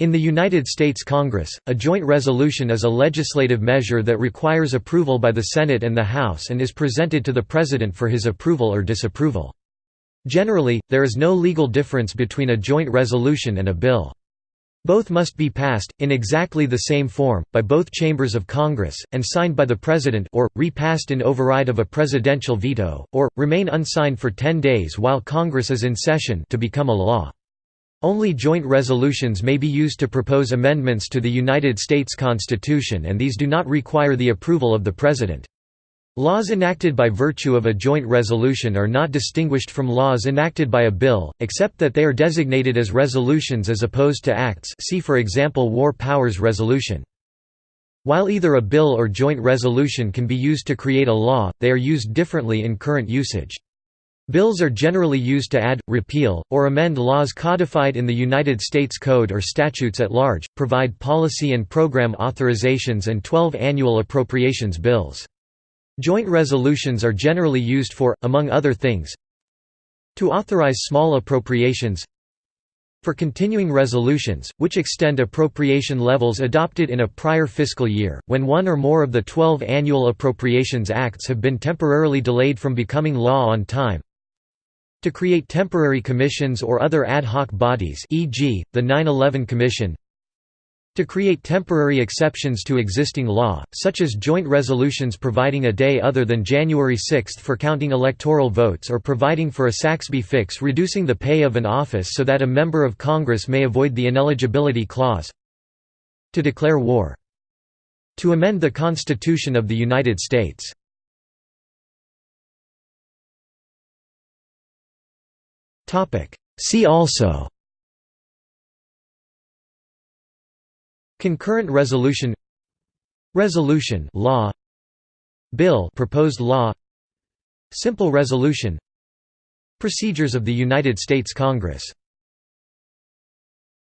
In the United States Congress, a joint resolution is a legislative measure that requires approval by the Senate and the House and is presented to the President for his approval or disapproval. Generally, there is no legal difference between a joint resolution and a bill. Both must be passed, in exactly the same form, by both chambers of Congress, and signed by the President or, repassed in override of a presidential veto, or, remain unsigned for ten days while Congress is in session to become a law. Only joint resolutions may be used to propose amendments to the United States Constitution and these do not require the approval of the President. Laws enacted by virtue of a joint resolution are not distinguished from laws enacted by a bill, except that they are designated as resolutions as opposed to acts see for example War Powers Resolution. While either a bill or joint resolution can be used to create a law, they are used differently in current usage. Bills are generally used to add, repeal, or amend laws codified in the United States Code or statutes at large, provide policy and program authorizations and 12 annual appropriations bills. Joint resolutions are generally used for, among other things, to authorize small appropriations for continuing resolutions, which extend appropriation levels adopted in a prior fiscal year, when one or more of the 12 annual appropriations acts have been temporarily delayed from becoming law on time to create temporary commissions or other ad hoc bodies e.g., the 9-11 Commission to create temporary exceptions to existing law, such as joint resolutions providing a day other than January 6 for counting electoral votes or providing for a Saxbe fix reducing the pay of an office so that a member of Congress may avoid the ineligibility clause to declare war to amend the Constitution of the United States See also. Concurrent resolution. Resolution. Law. Bill. Proposed law. Simple resolution. Procedures of the United States Congress